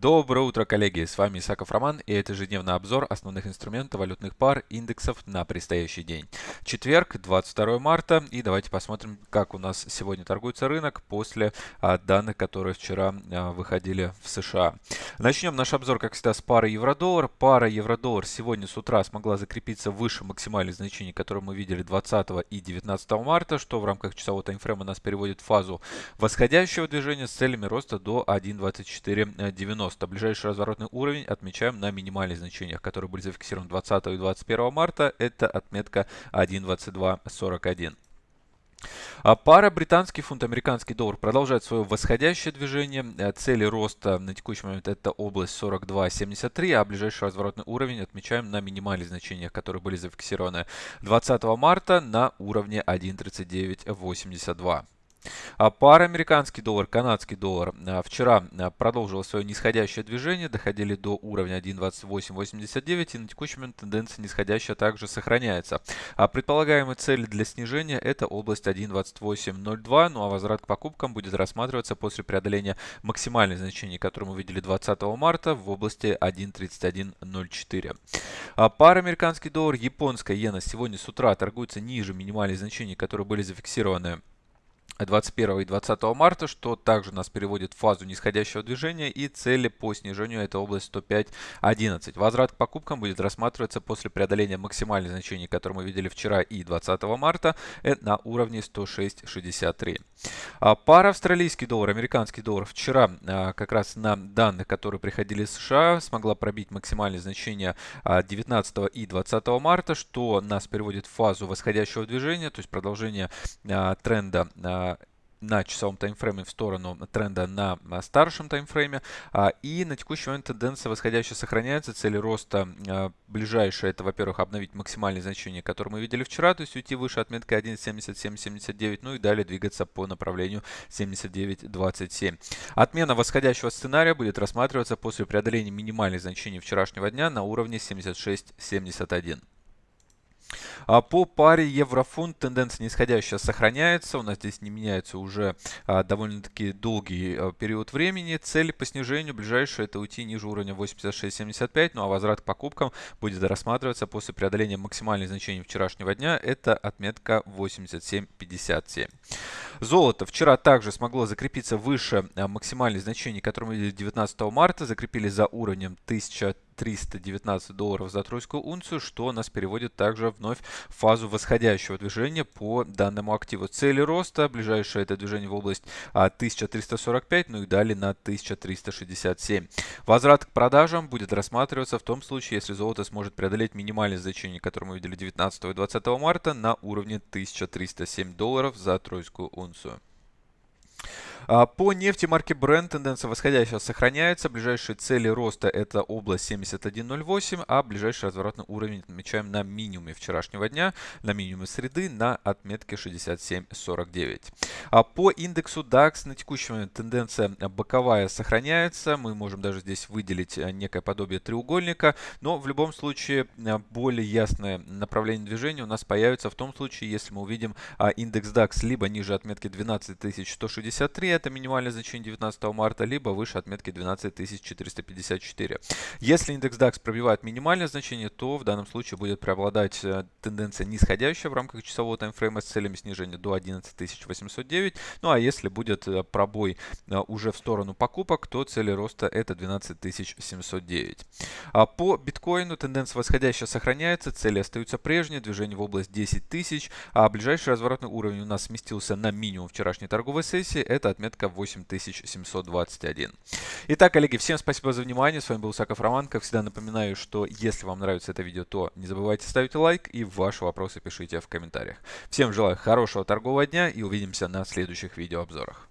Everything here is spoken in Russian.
Доброе утро, коллеги! С вами Исаков Роман и это ежедневный обзор основных инструментов валютных пар индексов на предстоящий день. Четверг, 22 марта и давайте посмотрим, как у нас сегодня торгуется рынок после а, данных, которые вчера а, выходили в США. Начнем наш обзор, как всегда, с пары евро-доллар. Пара евро-доллар сегодня с утра смогла закрепиться выше максимальных значений, которые мы видели 20 и 19 марта, что в рамках часового таймфрейма нас переводит в фазу восходящего движения с целями роста до 1.2490. 90. Ближайший разворотный уровень отмечаем на минимальных значениях, которые были зафиксированы 20 и 21 марта. Это отметка 1.2241. А пара британский фунт, американский доллар продолжает свое восходящее движение. Э, цели роста на текущий момент это область 42.73, а ближайший разворотный уровень отмечаем на минимальных значениях, которые были зафиксированы 20 марта на уровне 1.3982. А пара американский доллар, канадский доллар а, вчера а, продолжила свое нисходящее движение, доходили до уровня 1.2889 и на текущий момент тенденция нисходящая также сохраняется. А предполагаемые цели для снижения это область 1.2802, ну а возврат к покупкам будет рассматриваться после преодоления максимальных значений, которые мы видели 20 марта в области 1.3104. А пара американский доллар, японская иена сегодня с утра торгуется ниже минимальных значений, которые были зафиксированы 21 и 20 марта, что также нас переводит в фазу нисходящего движения и цели по снижению это область 105.11. Возврат к покупкам будет рассматриваться после преодоления максимальных значений, которые мы видели вчера и 20 марта э, на уровне 106.63. А пара австралийский доллар, американский доллар вчера а, как раз на данных, которые приходили из США, смогла пробить максимальные значения 19 а, и 20 марта, что нас переводит в фазу восходящего движения, то есть продолжение тренда на часовом таймфрейме в сторону тренда на старшем таймфрейме. А, и на текущий момент тенденция восходящая сохраняется. Цели роста а, ближайшие это, во-первых, обновить максимальные значения, которые мы видели вчера, то есть уйти выше отметки 1.7779, ну и далее двигаться по направлению 79.27. Отмена восходящего сценария будет рассматриваться после преодоления минимальных значений вчерашнего дня на уровне 76.71. А по паре еврофунт тенденция нисходящая сохраняется. У нас здесь не меняется уже а, довольно-таки долгий а, период времени. Цель по снижению ближайшая это уйти ниже уровня 86.75. Ну а возврат к покупкам будет рассматриваться после преодоления максимальных значений вчерашнего дня. Это отметка 87.57. Золото вчера также смогло закрепиться выше максимальных значений, которые мы видели 19 марта. Закрепили за уровнем 1000 319 долларов за тройскую унцию, что нас переводит также вновь в фазу восходящего движения по данному активу. Цели роста, ближайшее это движение в область 1345, а, ну и далее на 1367. Возврат к продажам будет рассматриваться в том случае, если золото сможет преодолеть минимальное значение, которое мы видели 19 и 20 марта на уровне 1307 долларов за тройскую унцию. А, по нефти марки Brent тенденция восходящая сохраняется. Ближайшие цели роста это область 71.08, а ближайший разворотный уровень отмечаем на минимуме вчерашнего дня, на минимуме среды на отметке 67.49. А по индексу DAX на текущий момент тенденция боковая сохраняется. Мы можем даже здесь выделить э, некое подобие треугольника, но в любом случае э, более ясное направление движения у нас появится в том случае, если мы увидим а, индекс DAX либо ниже отметки 12163, это минимальное значение 19 марта, либо выше отметки 12454. Если индекс DAX пробивает минимальное значение, то в данном случае будет преобладать э, тенденция нисходящая в рамках часового таймфрейма с целями снижения до 11809. Ну а если будет э, пробой э, уже в сторону покупок, то цели роста это 12709. А по биткоину тенденция восходящая сохраняется, цели остаются прежние, движение в область 10 тысяч, а ближайший разворотный уровень у нас сместился на минимум вчерашней торговой сессии, это отметка 8721. Итак, коллеги, всем спасибо за внимание. С вами был Саков Роман. Как всегда напоминаю, что если вам нравится это видео, то не забывайте ставить лайк и ваши вопросы пишите в комментариях. Всем желаю хорошего торгового дня и увидимся на следующих видеообзорах.